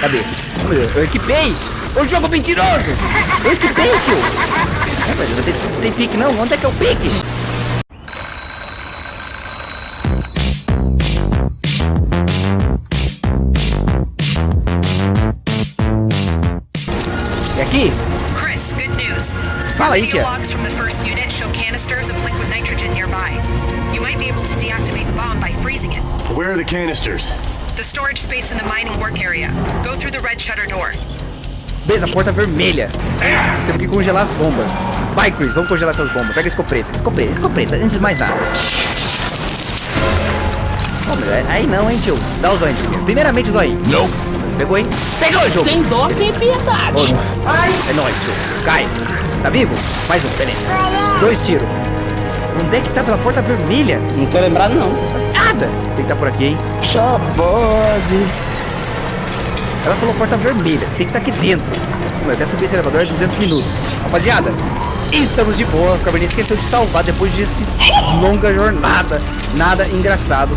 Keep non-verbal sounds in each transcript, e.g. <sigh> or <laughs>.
Cadê? Eu equipei! O jogo mentiroso! Eu equipei, tio! É, mas não tem, não tem pique não, onde é que é o pique? E aqui? Chris, good news. Fala aí, tia. logs from the first unit show canisters of liquid nitrogen nearby. You might be able to deactivate the bomb by freezing it. Where are the canisters? The storage space in the mining work area. Go through the red shutter door. Beleza, porta vermelha. Temos que congelar as bombas. Vai, Chris, vamos congelar essas bombas. Pega a escopeta. Escopeta, escopeta, antes de mais nada. Mas aí- não, hein, tio. Dá o zóio primeiro. Primeiramente o zóio. Nope. Pegou, hein? Pegou jogo. Sem dó, sem piedade. Ô, É nóis, tio. Cai. Tá vivo? Mais um, beleza. Dois tiros. Onde é que tá pela porta vermelha? Não tô lembrado, não. Mas Nada. Tem que estar por aqui, hein? Só pode. Ela falou porta vermelha, tem que estar aqui dentro. Meu, até subir esse elevador é 200 minutos. Rapaziada, estamos de boa. O Cabernet esqueceu de salvar depois desse longa jornada. Nada engraçado.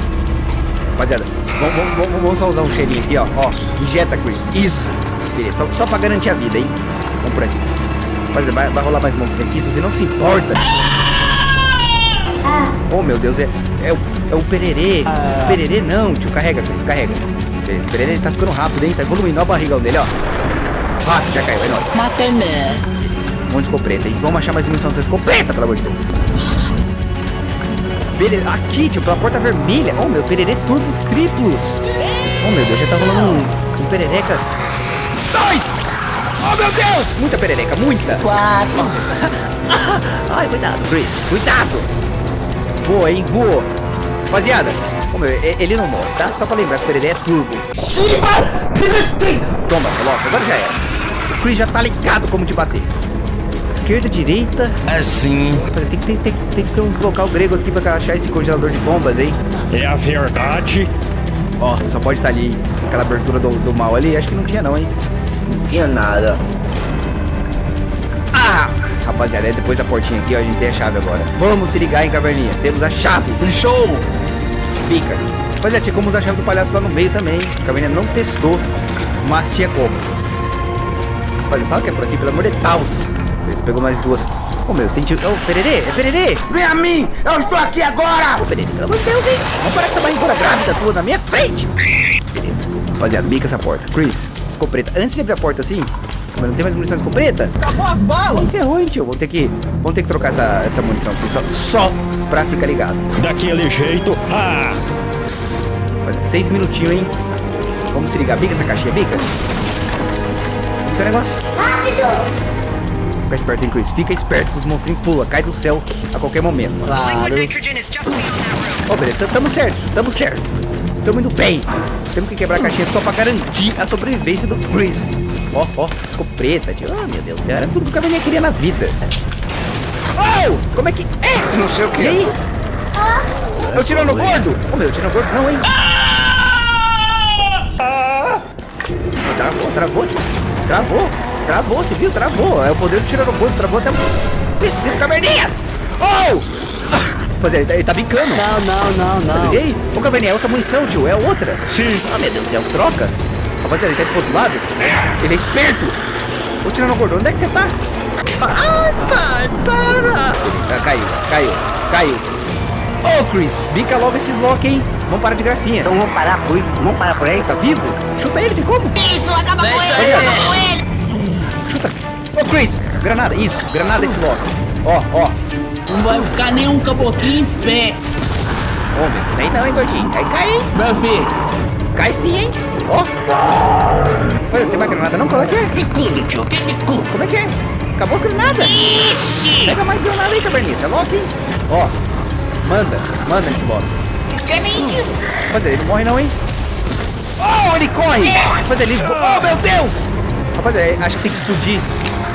Rapaziada, vamos, vamos, vamos, vamos só usar um cheirinho aqui, ó. Ó, injeta, Chris. Isso. Beleza, só, só pra garantir a vida, hein? Vamos por aqui. Rapaziada, vai, vai rolar mais monstros aqui se você não se importa. Oh, meu Deus, é, é, o, é o pererê. Pererê não, tio. Carrega, Chris, carrega. Beleza, o pererê tá ficando rápido, hein? Tá evoluindo. Olha o barrigão dele, ó. Rápido, já caiu, é nóis. Matei né? Um monte de escopeta, hein? Vamos achar mais munição dessa escopeta, pelo amor de Deus. Beleza, aqui, tio, pela porta vermelha. Oh, meu, pererê turbo triplos. Oh, meu Deus, já tá rolando um, um perereca. Dois! Oh, meu Deus! Muita perereca, muita. Quatro. <laughs> Ai, cuidado, Chris. Cuidado. Voa, hein? Voa. Rapaziada, meu, e- ele não morre, tá? Só pra lembrar que pererê é turbo. Toma, coloca. Agora já era. O Chris já tá ligado como te bater. Esquerda, direita. Assim. Tem que, tem, tem, tem que ter uns local grego aqui pra achar esse congelador de bombas, hein? É a verdade. Ó, só pode estar ali. Aquela abertura do, do mal ali. Acho que não tinha não, hein? Não tinha nada. Rapaziada, é depois da portinha aqui, ó, a gente tem a chave agora. Vamos se ligar, hein, caverninha. Temos a chave. Show. Pica. Pois é, tinha como usar a chave do palhaço lá no meio também. A caverninha não testou, mas tinha como. Rapaziada, fala que é por aqui, pelo amor de Deus. Você pegou mais duas. Ô, meu, você tem tio... Ô, pererê, é pererê. Vem a mim! Eu estou aqui agora! Ô, Pererê, pelo amor de Deus, hein? Vamos parar com essa barrigona grávida tua na minha frente. Beleza. Rapaziada, bica essa porta. Chris, escopeta. Antes de abrir a porta assim, mas não tem mais munição de escopeta? Acabou as balas! Ih, ferrou, hein, tio? Vamos ter que, vamos ter que trocar essa, essa munição aqui só, só pra ficar ligado. Daquele jeito. Ah! Faz seis minutinhos, hein? Vamos se ligar. Bica essa caixinha, bica. Fica o negócio. Rápido! Fica esperto, hein, Chris? Fica esperto que os monstrinhos pulam, cai do céu a qualquer momento. Room. Ó, beleza, tamo certo, tamo certo. Tamo indo bem. Temos que quebrar a caixinha só pra garantir a sobrevivência do Chris. Ó, ó, escopeta, tio. Ah, meu Deus do céu, era tudo que o cabelinho queria na vida. Oh! Como é que. É! Não sei o E que. aí? É o tirando gordo? Ô, meu, tirando gordo não, hein? Travou, travou, tio. Travou, travou, você viu? Travou. É o poder do tirando gordo, travou até o PC do caverninha. Oh! Pois é, ele tá, ele tá bicando. Não, não, não, não. E aí? Ô, Caverninha, é outra munição, tio. É outra. Sim. Ah, meu Deus do céu, troca. Rapaziada, ele tá indo pro outro lado. Ele é esperto. Ô, tirando gordo, onde é que você tá? Ai, pai, para! Ah, caiu, caiu, caiu. Ô, Chris, bica logo esses lock, hein? Vamos parar de gracinha. Então vamos parar por Vamos parar por aí? Tá vivo? Chuta ele, tem como? Isso, acaba com ele, aí. acaba com ele. Chuta. Ô, Chris, granada, isso, granada esse lock. Ó, ó. Não vai ficar nenhum caboclinho em pé, Ô, meu, isso aí não, hein, gordinho. Aí cai, hein? meu filho. Cai sim, hein? Ó. Olha, não tem mais granada não? Qual é que é? De culo, tio, que de culo. Como é que é? Acabou as granadas. Ixi! Pega mais granada aí, é louco, hein? Ó, manda, manda esse lock. Se inscreve aí, tio. Rapaz, ele não morre não, hein? Oh, ele corre! Rapaz, ele... Oh, meu Deus! Rapaz, é, acho que tem que explodir.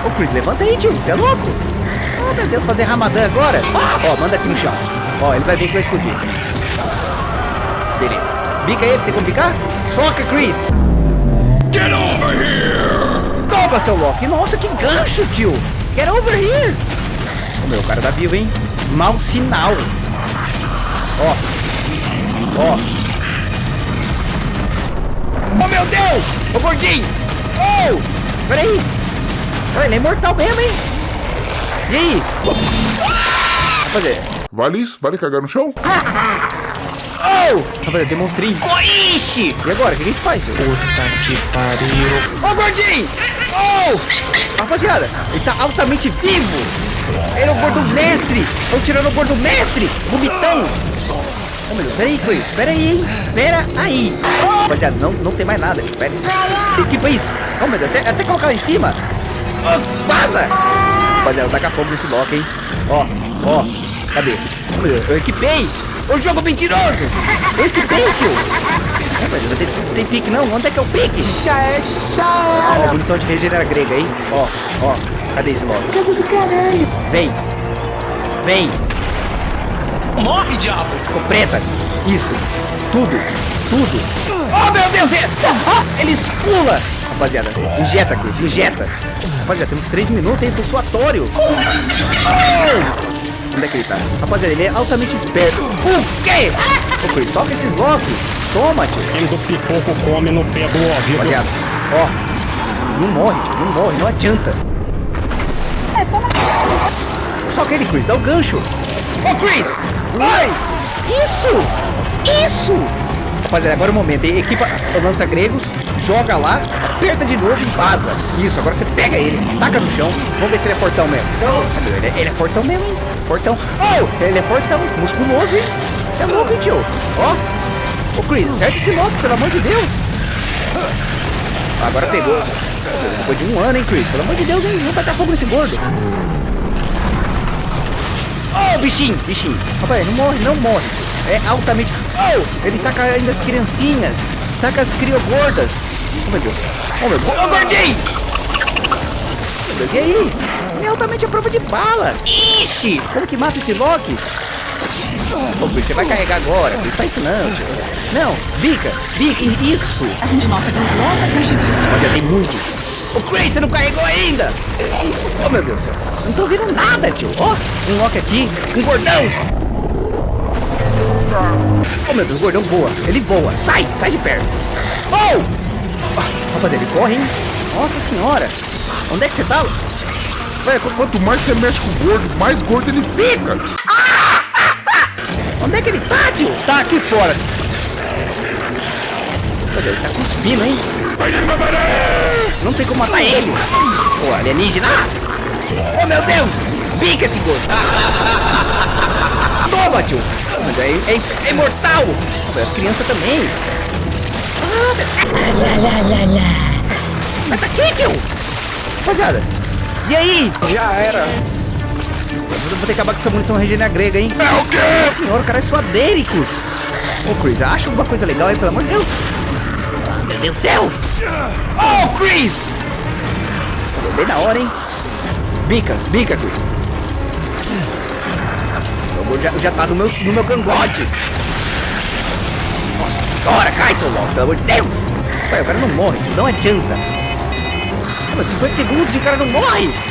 Ô, Chris, levanta aí, tio. Você é louco? Oh, meu Deus, fazer ramadã agora? Ó, manda aqui no chão. Ó, ele vai ver que vai explodir. Beleza. Bica ele, tem como bicar? Soca, Chris! Get over here! Toma, seu Loki! Nossa, que gancho, tio! Get over here! O meu cara tá vivo, hein? Mau sinal. Ó. Ó. Oh, meu Deus! Ô, gordinho! Oh! Peraí! Olha, ele é imortal mesmo, hein? E aí? Rapaziada. Vale isso? Vale cagar no chão? <laughs> Oh! Rapaziada, tem monstrinho. Ixi! E agora, o que a gente faz? Puta que pariu. Ô, gordinho! Oh! Rapaziada, ele tá altamente vivo! Ele é o gordo mestre! Estão tirando o gordo mestre! Vomitão! Oh, meu Deus, pera aí, Chris. Pera aí, hein? Pera aí. Rapaziada, não, não tem mais nada. Pera aí. Equipa isso. Oh, meu Deus, até, até colocar lá em cima. Oh, vaza! Rapaziada, taca fogo nesse bloco, hein? Ó, ó. Cadê? Oh, meu Deus, eu equipei! O jogo mentiroso! Eu equipei, tio! Rapaziada, tem, tem pique não? Onde é que é o pique? É, Ó, munição de regenera grega aí. Ó, ó. Cadê esse bloco? Casa do caralho. Vem. Vem. Morre, diabo! Ficou preta. Isso. Tudo. Tudo. Oh, meu Deus! é- Eles pula! Rapaziada, injeta, Chris, injeta. Rapaziada, temos 3 minutos, hein? Tô suatório. Oh! Onde é que ele tá? Rapaziada, ele é altamente esperto. O quê? Ô, Chris, soca esses locks. Toma, tio. Quem do pipoco come no pé do ouvido. Rapaziada, ó. Não morre, tio. Não morre, não adianta. Soca ele, Chris. Dá o gancho. Ô, Chris! Vai! Isso! Isso! Rapaziada, agora é o momento? Equipa lança gregos, joga lá, aperta de novo e vaza. Isso, agora você pega ele, taca no chão. Vamos ver se ele é fortão mesmo. Ele, é- ele é fortão mesmo, hein? Fortão. Oh, ele é fortão, musculoso, hein? Você é louco, hein, tio? Ó. Ô, Chris, acerta esse louco, pelo amor de Deus. Agora pegou. Depois de um ano, hein, Chris? Pelo amor de Deus, hein? Vamos tacar fogo nesse gordo. Oh, bichinho, bichinho. Rapaz, não morre, não morre. É altamente... Oh, ele taca ainda as criancinhas. Taca as criogordas. Oh, meu Deus. Oh, meu. Oh, gordinho! Meu Deus, e aí? É altamente a prova de bala. Ixi! Como que mata esse Loki? Ô, Chris, você vai carregar agora. Chris, faz isso não, tio. Não, bica, bica, isso. A gente, nossa, gloriosa constituição. Mas já tem muito. O Chris, você não carregou ainda! Oh, meu Deus do céu. Não tô vendo nada, tio. Ó, um Loki aqui, um gordão. Oh, meu Deus, o gordão voa. Ele voa. Sai, sai de perto. Oh! Rapaz, ele corre, hein? Nossa senhora. Onde é que você tá? Véi, qu- quanto mais você mexe com o gordo, mais gordo ele fica. Onde é que ele tá, tio? Tá aqui fora. Olha, ele tá cuspindo, hein? Não tem como matar ele. Pô, alienígena. Oh, meu Deus. Pica esse gordo. <laughs> Toma, tio. Mas é, é, é imortal. As crianças também. Ah, Mas tá aqui, tio. Rapaziada. E aí? Já era. Eu vou ter que acabar com essa munição regenera grega, hein? É o quê? Nossa senhora, o cara é suadéricos. Ô, Chris, acha alguma coisa legal aí, pelo amor de Deus? Ah, meu Deus do céu! Oh, Chris! Bem na hora, hein? Bica, bica, Chris. Já, já tá no meu, no meu cangote. Nossa senhora, cai, seu louco, pelo amor de Deus! Pai, o cara não morre, tio, não adianta. Ah, mas 50 segundos e o cara não morre!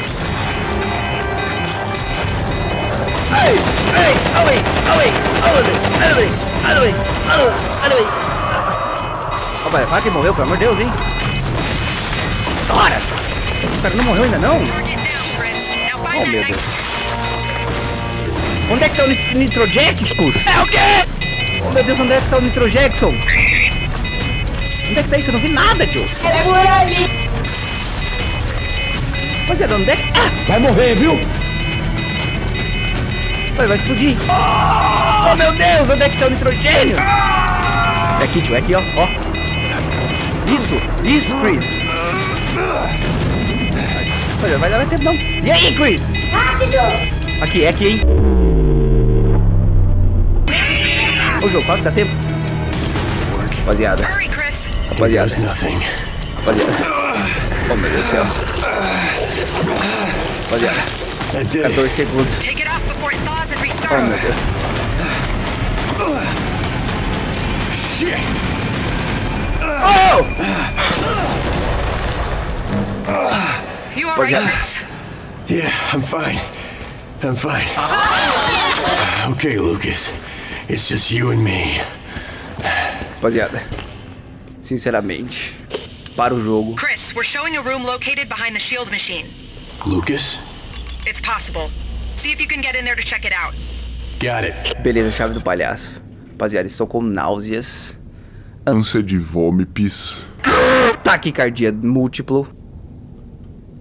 Ai! É Ai! Away! Away! Away! Away! Away! Away! Away! Ó, quase morreu, pelo amor de Deus, hein? Bora! O cara não morreu ainda, não? Oh, meu Deus. Onde é que tá o Nitrojax, Cus? É o quê? Oh, meu Deus, onde é que tá o Nitrojackson? Onde é que tá isso? Eu não vi nada, tio. Era por ali. Rapaziada, é, onde é que... Ah! Vai morrer, viu? Vai, vai explodir. Oh, meu Deus, onde é que tá o nitrogênio? É aqui, tio, é aqui, ó. ó. Isso, isso, Chris. Olha, vai dar mais tempo não. E aí, Chris? Rápido. Aqui, é aqui, hein? Ô, jogo, qual que dá tempo? Rapaziada, rapaziada, rapaziada. Oh, meu Deus do céu. Rapaziada, который Shit! Oh! You are Понятно. Yeah, I'm fine. I'm fine. Okay, Lucas. It's just you and me. Rapaziada, sinceramente, para o jogo. Chris, we're showing a room located behind the shield machine. Lucas? Possible. See if you can get in there to check it out. Got it. Beleza, chave do palhaço. Rapaziada, estou com náuseas, Ânsia de vômites. <gasps> taquicardia múltiplo,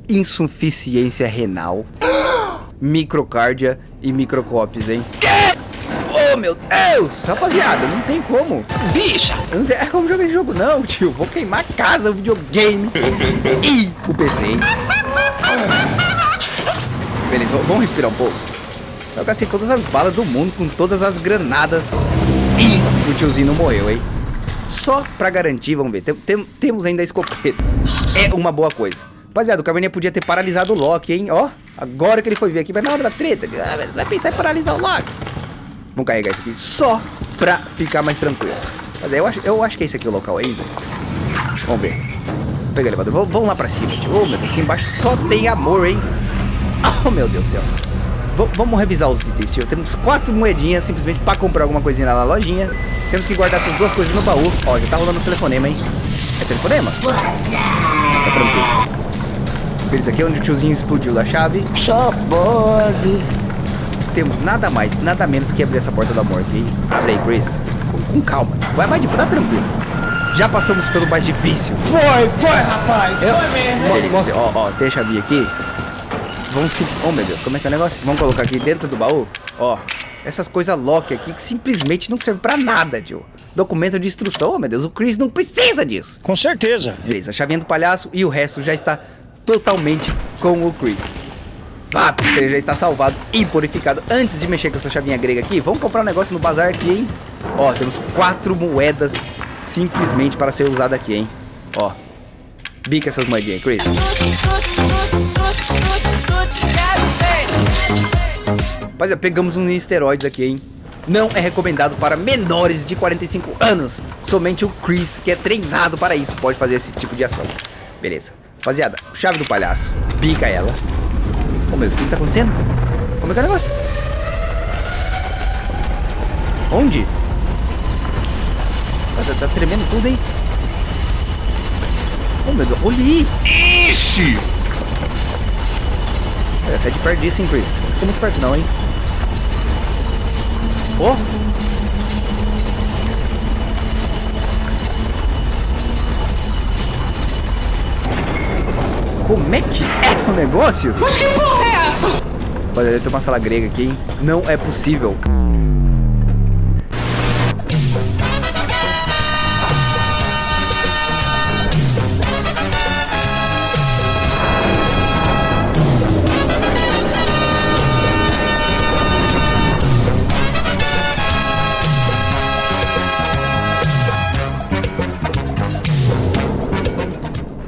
insuficiência renal, <gasps> microcárdia e microcópios, hein? Oh, meu Deus! Rapaziada, não tem como. Bicha! Não tem como jogar esse jogo, não, tio. Vou queimar a casa, o videogame <laughs> e o PC, hein? <laughs> Beleza, vamos respirar um pouco. Eu gastei todas as balas do mundo com todas as granadas e o tiozinho não morreu, hein? Só pra garantir, vamos ver. Tem- tem- temos ainda a escopeta. É uma boa coisa. Rapaziada, o Caverninha podia ter paralisado o Loki, hein? Ó, agora que ele foi ver aqui, mas na hora da treta, ah, vai pensar em paralisar o Loki. Vamos carregar isso aqui só pra ficar mais tranquilo. Mas aí eu acho, eu acho que é esse aqui o local ainda. Vamos ver. Vou pegar o elevador. Vamos, lá pra cima, tio. Oh, meu Deus, aqui embaixo só tem amor, hein? Oh, meu Deus do céu. V- vamos revisar os itens, tio. Temos quatro moedinhas simplesmente pra comprar alguma coisinha lá na lojinha. Temos que guardar essas duas coisas no baú. Ó, já tá rolando os telefonema, hein? É telefonema? Tá tranquilo. Beleza, aqui é onde o tiozinho explodiu da chave. Só pode. Temos nada mais, nada menos que abrir essa porta da morte, hein? Abre aí, Chris. Com, com calma. Vai, vai, tipo, tá tranquilo. Já passamos pelo mais difícil. Foi, foi, rapaz. Eu- Foi mesmo. Beleza, Ó, ó, tem a chavinha aqui. Vamos se... Oh, meu Deus, como é que é o negócio? Vamos colocar aqui dentro do baú. Ó, essas coisas lock aqui que simplesmente não servem pra nada, tio. Documento de instrução, oh, meu Deus, o Chris não precisa disso. Com certeza. Beleza, chavinha do palhaço e o resto já está totalmente com o Chris. Ah, ele já está salvado e purificado. Antes de mexer com essa chavinha grega aqui, vamos comprar um negócio no bazar aqui, hein? Ó, temos quatro moedas simplesmente para ser usada aqui, hein? Ó, bica essas moedinhas, Chris. Rapaziada, pegamos uns esteroides aqui, hein? Não é recomendado para menores de 45 anos. Somente o Chris, que é treinado para isso, pode fazer esse tipo de ação. Beleza. Rapaziada, chave do palhaço. Pica ela. Ô meu Deus, o que, que tá acontecendo? Como é que é o negócio? Onde? Tá, tá- tá tremendo tudo, hein? Ô meu Deus, olha aí! Ixi! É, sai de perto disso, hein, Chris? Não fica muito perto não, hein? Ó! Como é que é o negócio? Mas que porra é essa? Olha, tem uma sala grega aqui, hein? Não é possível.